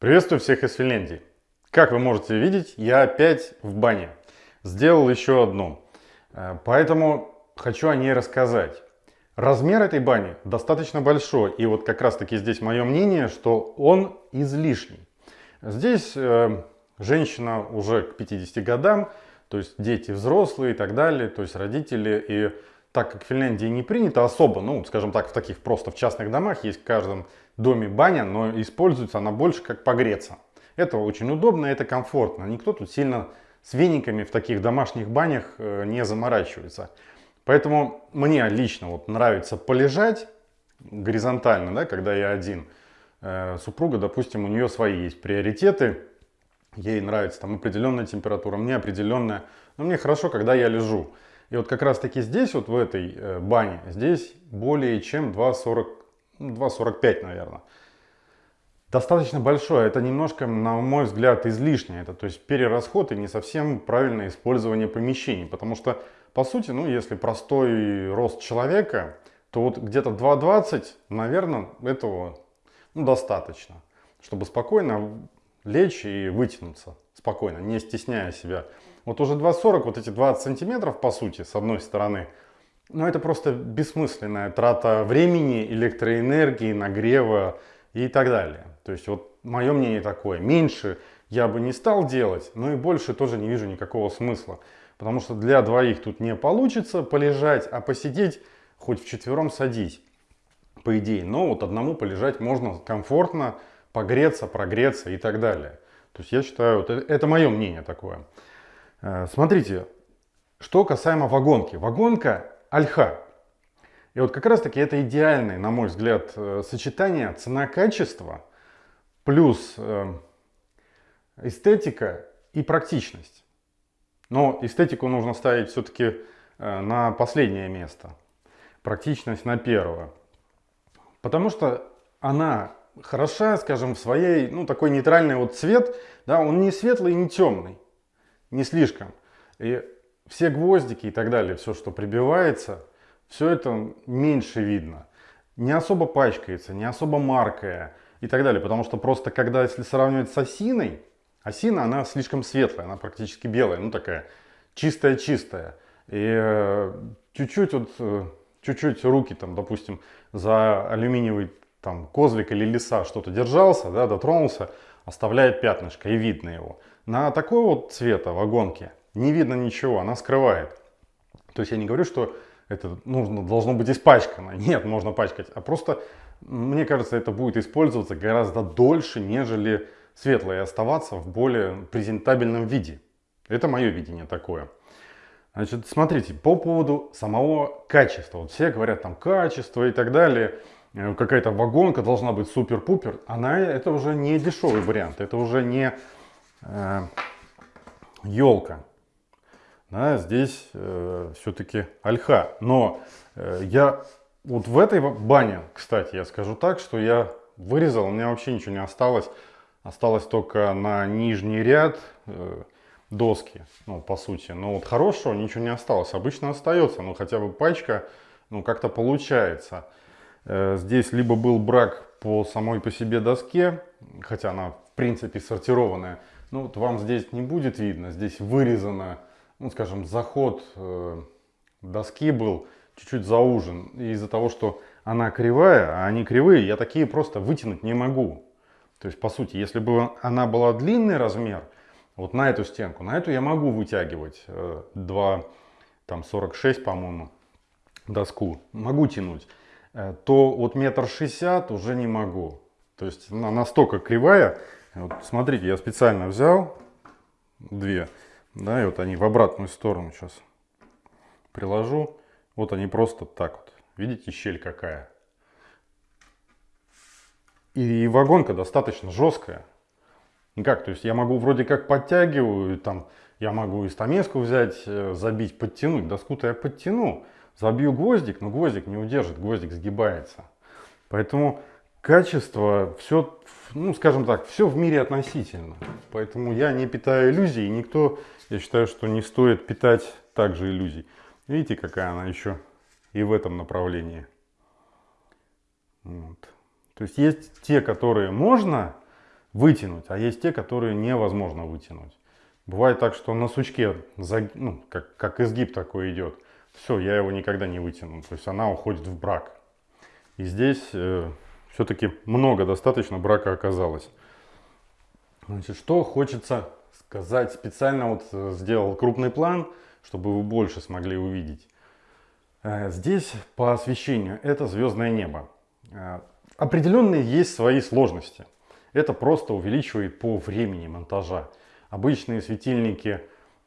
Приветствую всех из Финляндии. Как вы можете видеть, я опять в бане. Сделал еще одну. Э, поэтому хочу о ней рассказать. Размер этой бани достаточно большой. И вот как раз таки здесь мое мнение, что он излишний. Здесь э, женщина уже к 50 годам, то есть дети взрослые и так далее, то есть родители. И так как в Финляндии не принято особо, ну, скажем так, в таких просто в частных домах есть в каждом доме баня, но используется она больше как погреться. Это очень удобно, это комфортно. Никто тут сильно с вениками в таких домашних банях э, не заморачивается. Поэтому мне лично вот нравится полежать горизонтально, да, когда я один. Э, супруга, допустим, у нее свои есть приоритеты. Ей нравится там определенная температура, мне определенная. Но мне хорошо, когда я лежу. И вот как раз таки здесь, вот в этой э, бане, здесь более чем 2,40 2,45, наверное. Достаточно большое, это немножко, на мой взгляд, излишнее. Это то есть перерасход и не совсем правильное использование помещений. Потому что, по сути, ну, если простой рост человека, то вот где-то 2,20, наверное, этого ну, достаточно. Чтобы спокойно лечь и вытянуться. Спокойно, не стесняя себя. Вот уже 2,40, вот эти 20 сантиметров, по сути, с одной стороны – но это просто бессмысленная трата времени, электроэнергии, нагрева и так далее. То есть вот мое мнение такое. Меньше я бы не стал делать, но и больше тоже не вижу никакого смысла. Потому что для двоих тут не получится полежать, а посидеть хоть вчетвером садись, по идее. Но вот одному полежать можно комфортно, погреться, прогреться и так далее. То есть я считаю, вот это мое мнение такое. Э, смотрите, что касаемо вагонки. Вагонка альха. И вот как раз таки это идеальное, на мой взгляд, э, сочетание цена-качество плюс э, эстетика и практичность. Но эстетику нужно ставить все-таки на последнее место. Практичность на первое. Потому что она хороша, скажем, в своей, ну, такой нейтральный вот цвет, да, он не светлый не темный, не слишком. И все гвоздики и так далее, все, что прибивается, все это меньше видно. Не особо пачкается, не особо маркая и так далее. Потому что просто когда, если сравнивать с осиной, осина, она слишком светлая, она практически белая, ну такая чистая-чистая. И э, чуть-чуть вот, э, чуть-чуть руки там, допустим, за алюминиевый там козлик или леса что-то держался, да, дотронулся, оставляет пятнышко и видно его. На такой вот цвета вагонке не видно ничего, она скрывает. То есть я не говорю, что это нужно, должно быть испачкано. Нет, можно пачкать. А просто, мне кажется, это будет использоваться гораздо дольше, нежели светлое оставаться в более презентабельном виде. Это мое видение такое. Значит, смотрите, по поводу самого качества. Вот все говорят там качество и так далее. Э, какая-то вагонка должна быть супер-пупер. Она, это уже не дешевый вариант. Это уже не э, елка да, здесь э, все-таки альха. Но э, я вот в этой бане, кстати, я скажу так, что я вырезал, у меня вообще ничего не осталось. Осталось только на нижний ряд э, доски, ну, по сути. Но вот хорошего ничего не осталось. Обычно остается, но хотя бы пачка, ну, как-то получается. Э, здесь либо был брак по самой по себе доске, хотя она, в принципе, сортированная. Ну, вот вам здесь не будет видно, здесь вырезано ну, скажем, заход э, доски был чуть-чуть заужен. из-за того, что она кривая, а они кривые, я такие просто вытянуть не могу. То есть, по сути, если бы она была длинный размер, вот на эту стенку, на эту я могу вытягивать э, 2, там 46, по-моему, доску, могу тянуть, э, то вот метр шестьдесят уже не могу. То есть она настолько кривая. Вот, смотрите, я специально взял две. Да, и вот они в обратную сторону сейчас приложу. Вот они просто так вот. Видите, щель какая. И вагонка достаточно жесткая. Как, то есть я могу вроде как подтягиваю, там, я могу и стамеску взять, э, забить, подтянуть. Доску-то я подтяну, забью гвоздик, но гвоздик не удержит, гвоздик сгибается. Поэтому качество, все, ну скажем так, все в мире относительно. Поэтому я не питаю иллюзий, никто я считаю, что не стоит питать также иллюзий. Видите, какая она еще и в этом направлении. Вот. То есть есть те, которые можно вытянуть, а есть те, которые невозможно вытянуть. Бывает так, что на сучке, ну, как, как изгиб такой идет, все, я его никогда не вытяну, то есть она уходит в брак. И здесь э, все-таки много достаточно брака оказалось. Значит, что хочется сказать, специально вот э, сделал крупный план, чтобы вы больше смогли увидеть. Э, здесь по освещению это звездное небо. Э, определенные есть свои сложности. Это просто увеличивает по времени монтажа. Обычные светильники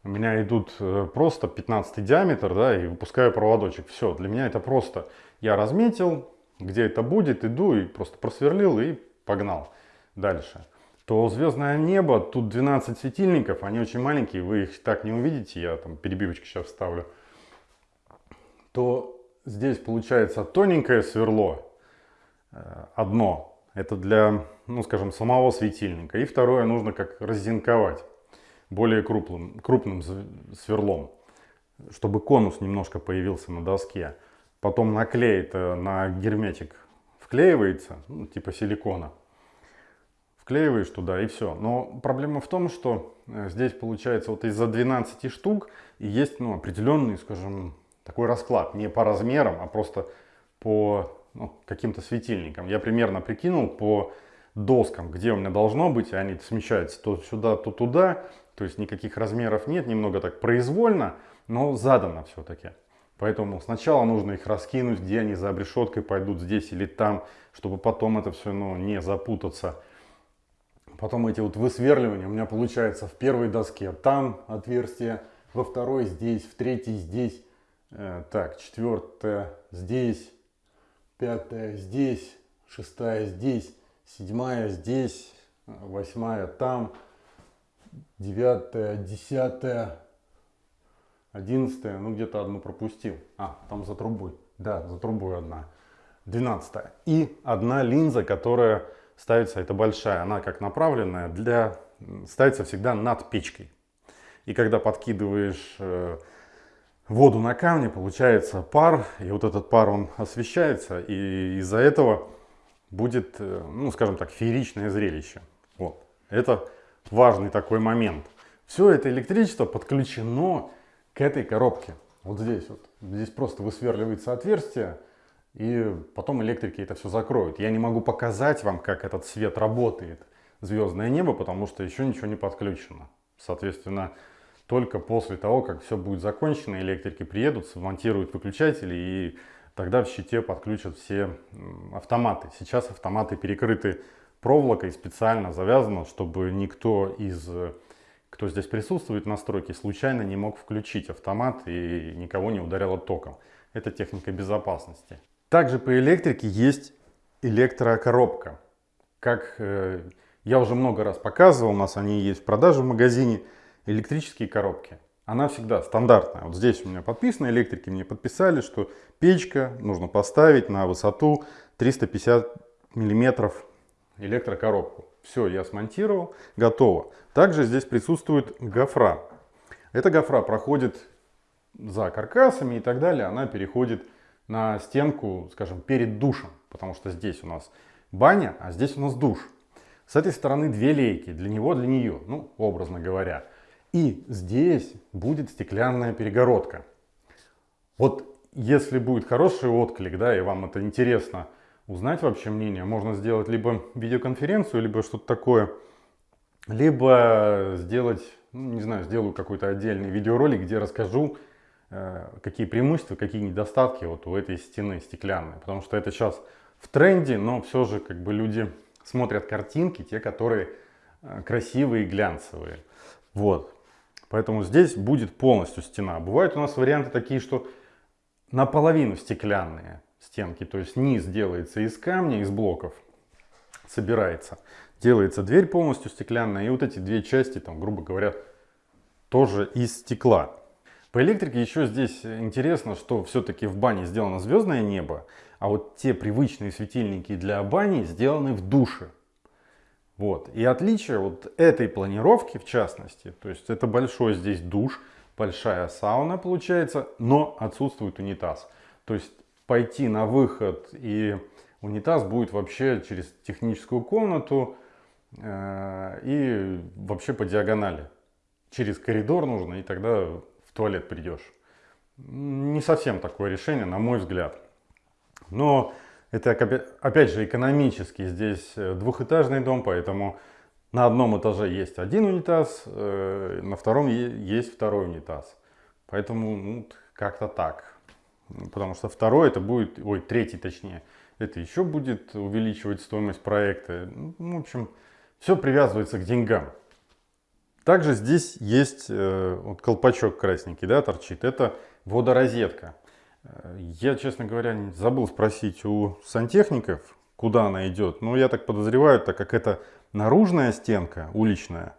у меня идут просто 15 диаметр, да, и выпускаю проводочек. Все, для меня это просто. Я разметил, где это будет, иду и просто просверлил и погнал дальше. То звездное небо, тут 12 светильников, они очень маленькие, вы их так не увидите, я там перебивочки сейчас вставлю, то здесь получается тоненькое сверло, э, одно, это для, ну скажем, самого светильника, и второе нужно как раззинковать более крупным, крупным сверлом, чтобы конус немножко появился на доске. Потом наклей это на герметик вклеивается, ну, типа силикона вклеиваешь туда и все. Но проблема в том, что э, здесь получается вот из-за 12 штук и есть ну, определенный, скажем, такой расклад. Не по размерам, а просто по ну, каким-то светильникам. Я примерно прикинул по доскам, где у меня должно быть, и они смещаются то сюда, то туда. То есть никаких размеров нет, немного так произвольно, но задано все-таки. Поэтому сначала нужно их раскинуть, где они за обрешеткой пойдут, здесь или там, чтобы потом это все ну, не запутаться. Потом эти вот высверливания у меня получается в первой доске. Там отверстие, во второй здесь, в третьей здесь. Э, так, четвертая здесь, пятая здесь, шестая здесь, седьмая здесь, восьмая там, девятая, десятая, одиннадцатая, ну где-то одну пропустил. А, там за трубой. Да, за трубой одна. Двенадцатая. И одна линза, которая ставится, это большая, она как направленная, для, ставится всегда над печкой. И когда подкидываешь э, воду на камни, получается пар, и вот этот пар, он освещается, и из-за этого будет, э, ну, скажем так, фееричное зрелище. Вот. Это важный такой момент. Все это электричество подключено к этой коробке. Вот здесь вот. Здесь просто высверливается отверстие, и потом электрики это все закроют. Я не могу показать вам, как этот свет работает, звездное небо, потому что еще ничего не подключено. Соответственно, только после того, как все будет закончено, электрики приедут, смонтируют выключатели и тогда в щите подключат все автоматы. Сейчас автоматы перекрыты проволокой, специально завязано, чтобы никто из, кто здесь присутствует на стройке, случайно не мог включить автомат и никого не ударило током. Это техника безопасности. Также по электрике есть электрокоробка. Как э, я уже много раз показывал, у нас они есть в продаже в магазине, электрические коробки. Она всегда стандартная. Вот здесь у меня подписано, электрики мне подписали, что печка нужно поставить на высоту 350 миллиметров электрокоробку. Все, я смонтировал, готово. Также здесь присутствует гофра. Эта гофра проходит за каркасами и так далее, она переходит на стенку, скажем, перед душем, потому что здесь у нас баня, а здесь у нас душ. С этой стороны две лейки, для него, для нее, ну, образно говоря. И здесь будет стеклянная перегородка. Вот если будет хороший отклик, да, и вам это интересно узнать вообще мнение, можно сделать либо видеоконференцию, либо что-то такое, либо сделать, ну, не знаю, сделаю какой-то отдельный видеоролик, где расскажу, Э, какие преимущества, какие недостатки вот у этой стены стеклянной. Потому что это сейчас в тренде, но все же как бы люди смотрят картинки, те, которые э, красивые и глянцевые. Вот. Поэтому здесь будет полностью стена. Бывают у нас варианты такие, что наполовину стеклянные стенки. То есть низ делается из камня, из блоков, собирается. Делается дверь полностью стеклянная. И вот эти две части, там, грубо говоря, тоже из стекла. По электрике еще здесь интересно, что все-таки в бане сделано звездное небо, а вот те привычные светильники для бани сделаны в душе. Вот. И отличие вот этой планировки в частности, то есть это большой здесь душ, большая сауна получается, но отсутствует унитаз. То есть пойти на выход и унитаз будет вообще через техническую комнату, э, и вообще по диагонали. Через коридор нужно, и тогда в туалет придешь. Не совсем такое решение, на мой взгляд. Но это, опять же, экономически. Здесь э, двухэтажный дом, поэтому на одном этаже есть один унитаз, э, на втором есть второй унитаз. Поэтому ну, как-то так. Потому что второй это будет, ой, третий точнее, это еще будет увеличивать стоимость проекта. Ну, в общем, все привязывается к деньгам. Также здесь есть э, вот колпачок красненький, да, торчит. Это водорозетка. Я, честно говоря, забыл спросить у сантехников, куда она идет. Но я так подозреваю, так как это наружная стенка, уличная,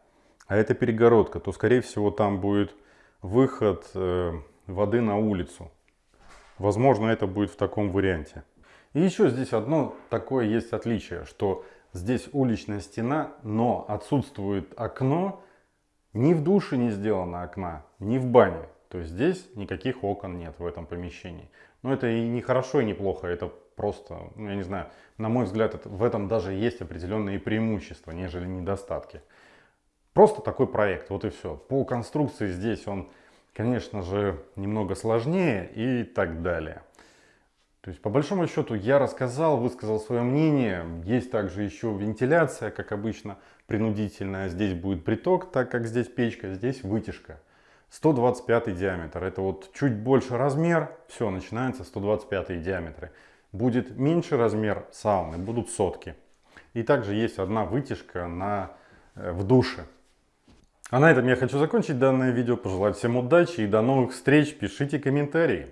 а это перегородка, то, скорее всего, там будет выход э, воды на улицу. Возможно, это будет в таком варианте. И еще здесь одно такое есть отличие, что здесь уличная стена, но отсутствует окно. Ни в душе не сделано окна, ни в бане. То есть здесь никаких окон нет в этом помещении. Но это и не хорошо, и не плохо, это просто, ну, я не знаю, на мой взгляд, в этом даже есть определенные преимущества, нежели недостатки. Просто такой проект, вот и все. По конструкции здесь он, конечно же, немного сложнее и так далее. То есть, по большому счету, я рассказал, высказал свое мнение. Есть также еще вентиляция, как обычно, принудительная. Здесь будет приток, так как здесь печка, здесь вытяжка. 125 диаметр. Это вот чуть больше размер, все, начинается 125 диаметры. Будет меньше размер сауны, будут сотки. И также есть одна вытяжка на, э, в душе. А на этом я хочу закончить данное видео. Пожелать всем удачи и до новых встреч. Пишите комментарии.